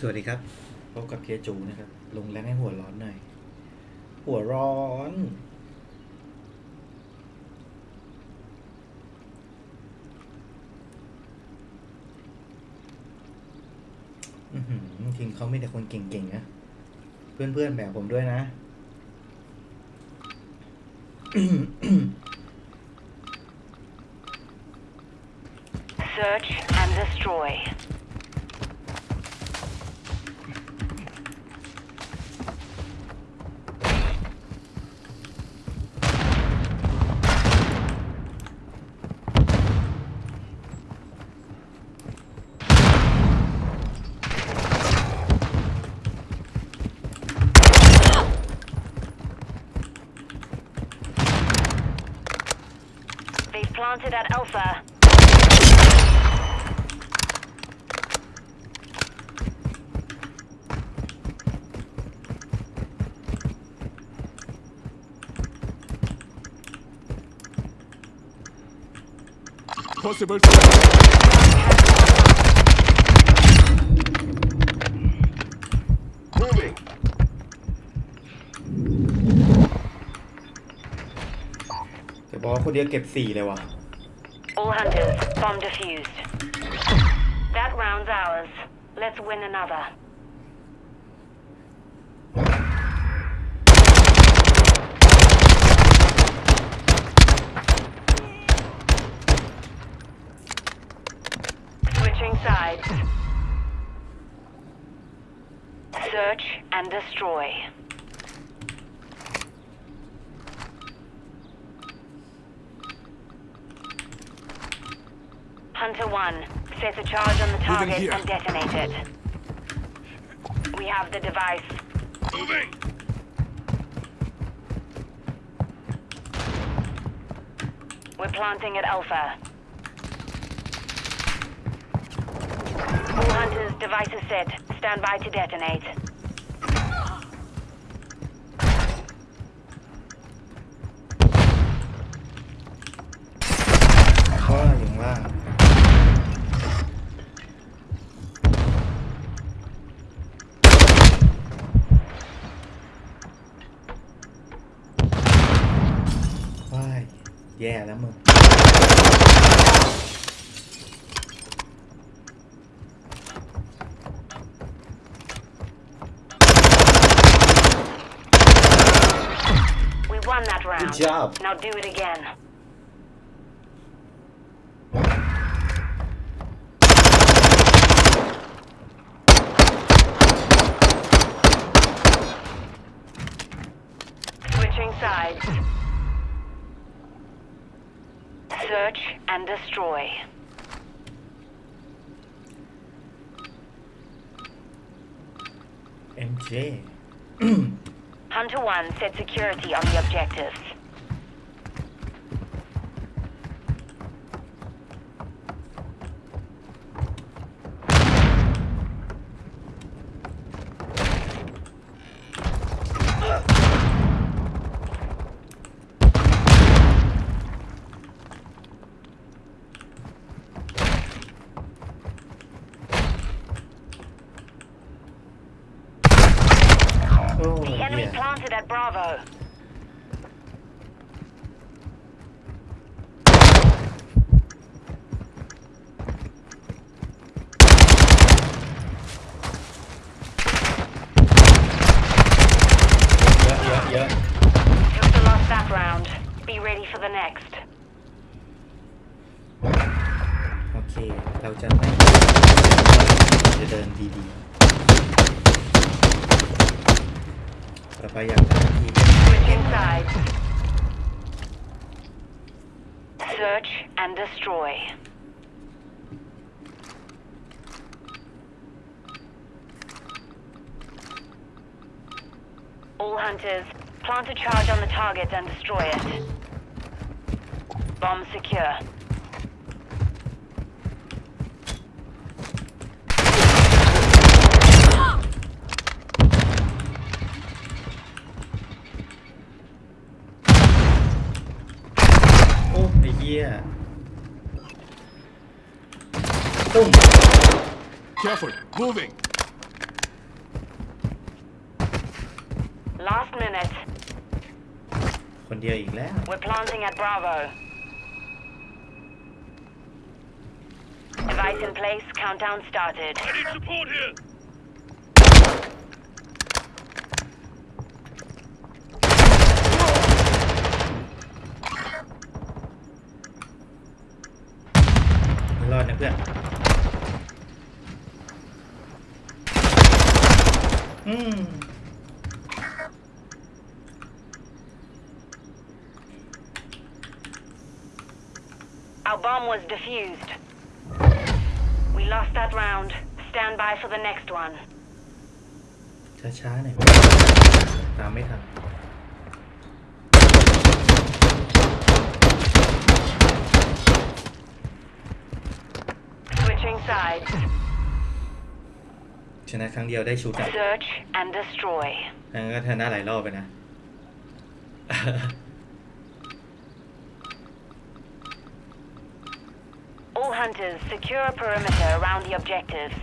สวัสดีครับ พบกับเพียจูนะครับ ลงแรงให้หัวร้อนหน่อย หัวร้อน อือหือทีมเขาไม่แต่คนเก่งๆนะ เพื่อนๆแบบผมด้วยนะ Search and destroy. Planted at Alpha. Possible threat. Moving. แต่ บอกว่าคนเดียวเก็บสี่เลยว่ะ All hunters, bomb defused. That round's ours. Let's win another. Switching sides. Search and destroy. Hunter 1, set a charge on the target and detonate it. We have the device. Moving. We're planting at Alpha. All hunters, device is set. Stand by to detonate. แย่แล้วมึง We won that round. Good job. Now do it again. Switching sides. Search and destroy. MJ Hunter 1 set security on the objectives. Oh, The enemy yeah. planted at Bravo. Yeah, yeah, yeah. Took the lost that round. Be ready for the next. โอเค เราจะไม่จะเดินดีๆ เราพยายามทำที Switching sides. Search and destroy. All hunters, plant a charge on the target and destroy it. Bomb secure. ยตุ้ม Careful, moving. Last minute. คนเดียวอีกแล้ว We're planting at Bravo. Device in place. Countdown started. I need support here. ไม่รอดนะเพื่อน อืม Our bomb was defused. We lost that round. Stand by for the next one. ช้าๆหน่อยตามไม่ทัน Switching sides. ชนะครั้งเดียวได้ชุดอ่ะ Search and destroy. งั้นก็ชนะหลายรอบไปนะ All hunters, secure a perimeter around the objectives.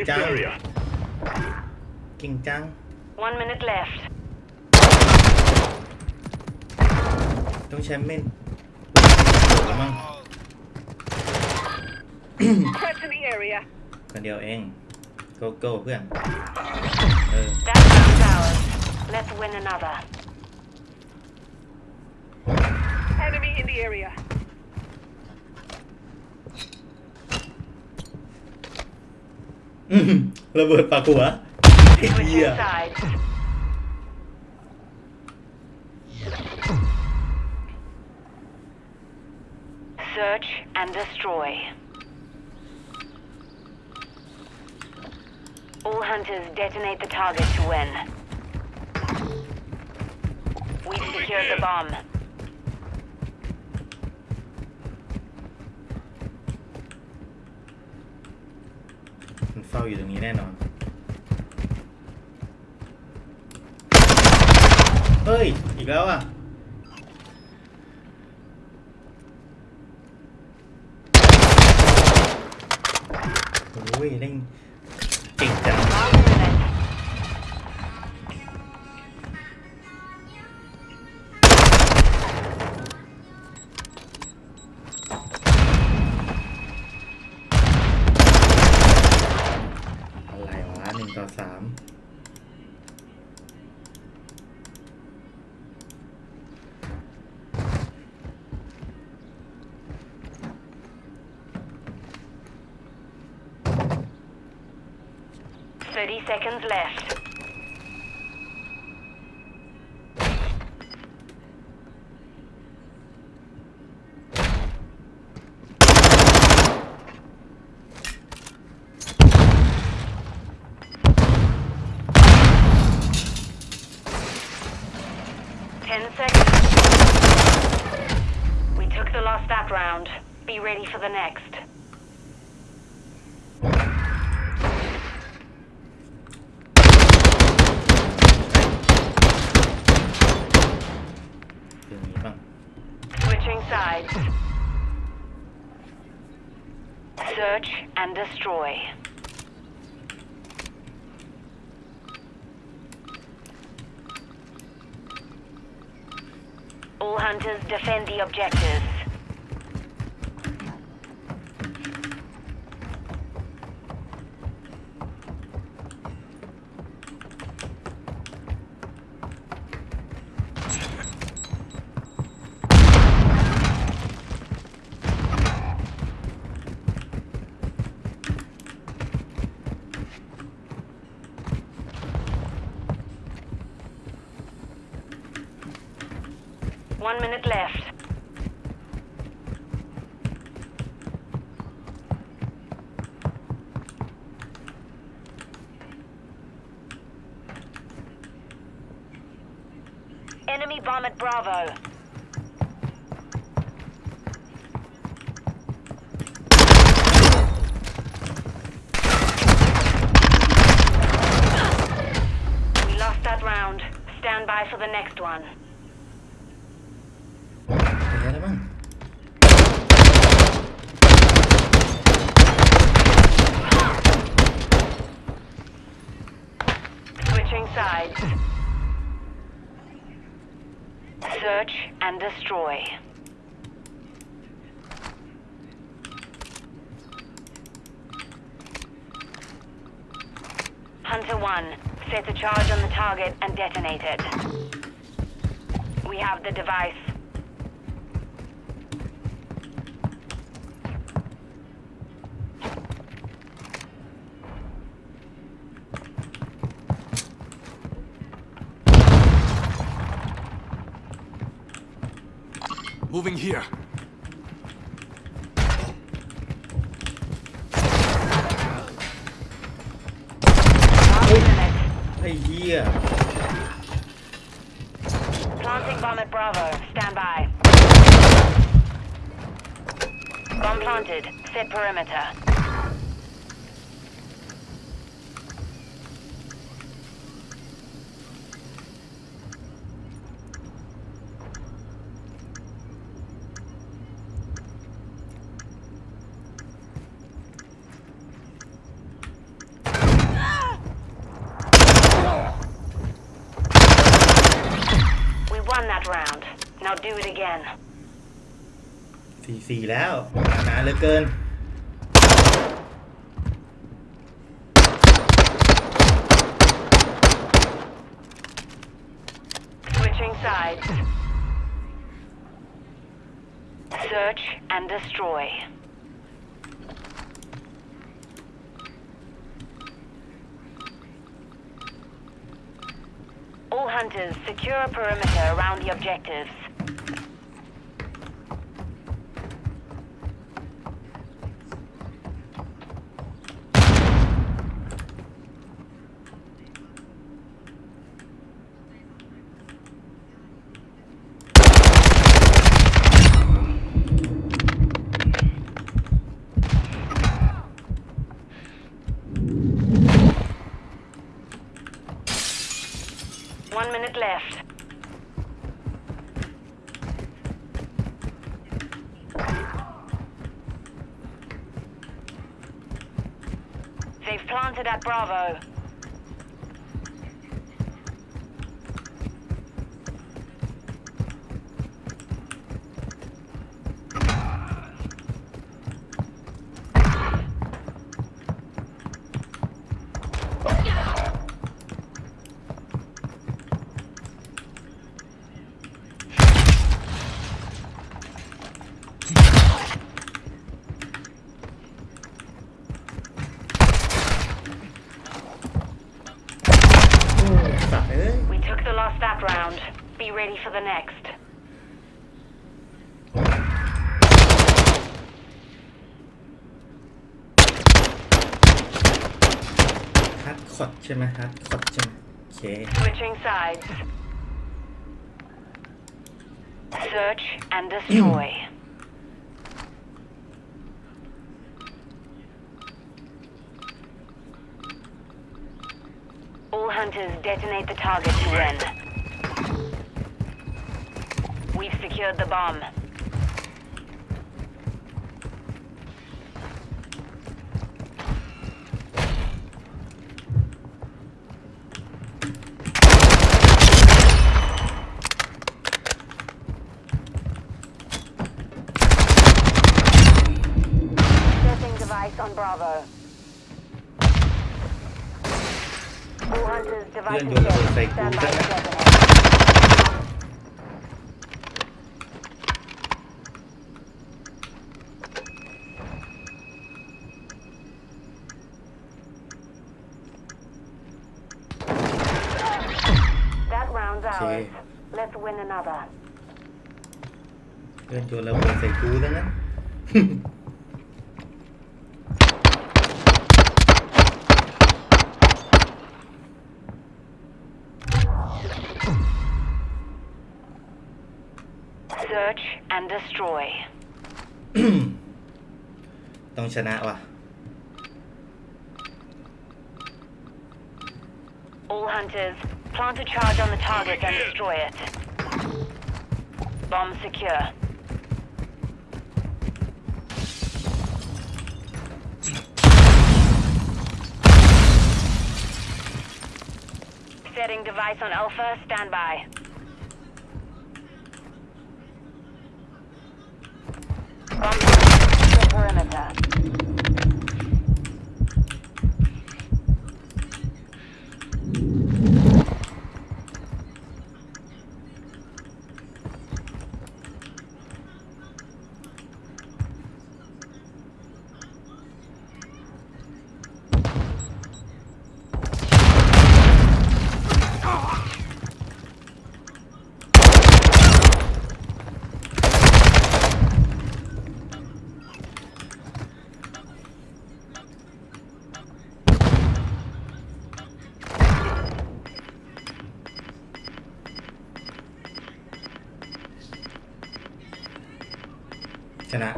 Leave the area. One minute left. Don't xem men. Cảm ơn. Threat the area. Còn điều em. Go go cứ ăn. Ừ. Let's win another. Enemy in the area. ระเบิดปากหัวไอ้เหี้ย าอยู่ตรงนี้แน่นอน เฮ้ย อีกแล้วอะโอ้ยเร่ง 30 seconds left. Ten seconds. We took the lost that round. Be ready for the next. Search and destroy. All hunters defend the objectives. One minute left. Enemy bomb at Bravo. We lost that round. Stand by for the next one. Switching sides. Search and destroy. Hunter 1, set a charge on the target and detonate it. We have the device. Moving here. Hey, yeah. Planting bomb at Bravo. Stand by. Bomb planted. Set perimeter. do it again. สี่สี่แล้วนานเหลือเกิน Switching sides. Search and destroy. All hunters, secure a perimeter around the objectives. Minute left. They've planted at Bravo. Be ready for the next. ฮัดคอดใช่ไหมฮัดคอดใช่ไหมโอเค Switching sides. Search and destroy. All hunters detonate the target to win. We've secured the bomb. Setting device on Bravo. All hunters, device is. Stand by ours. Let's win another. Lên chùa là mình phải cứu đấy á. Search and destroy. Tông chà nạ à? All hunters Plant a charge on the target and destroy it. Bomb secure. Setting device on Alpha, stand by. Bomb secure perimeter. - ชนะ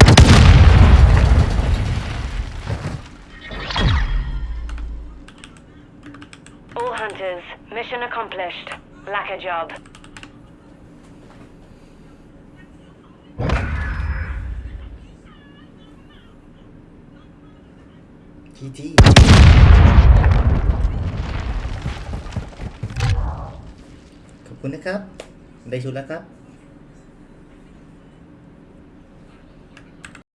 All hunters, mission accomplished. Lack a job. จีจีขอบคุณนะครับ ได้ชุดแล้วครับ